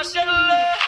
up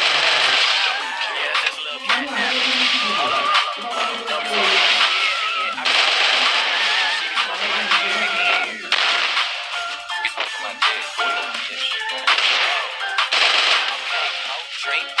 straight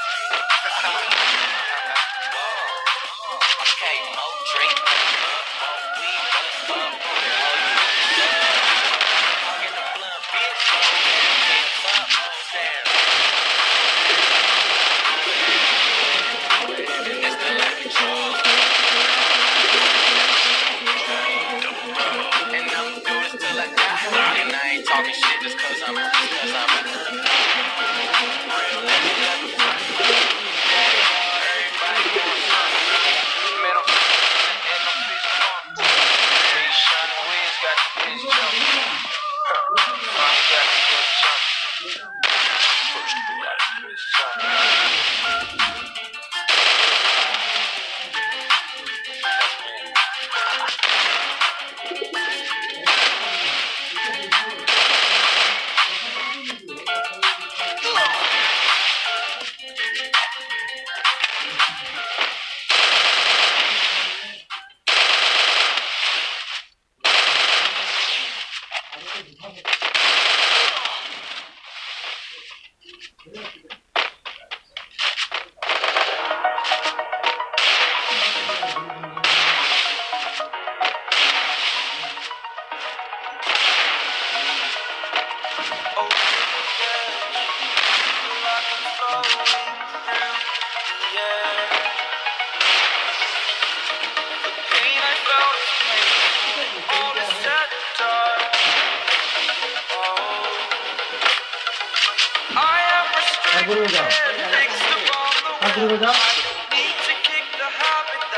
Maduro ya.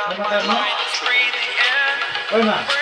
Voy a matar, ¿no? Voy.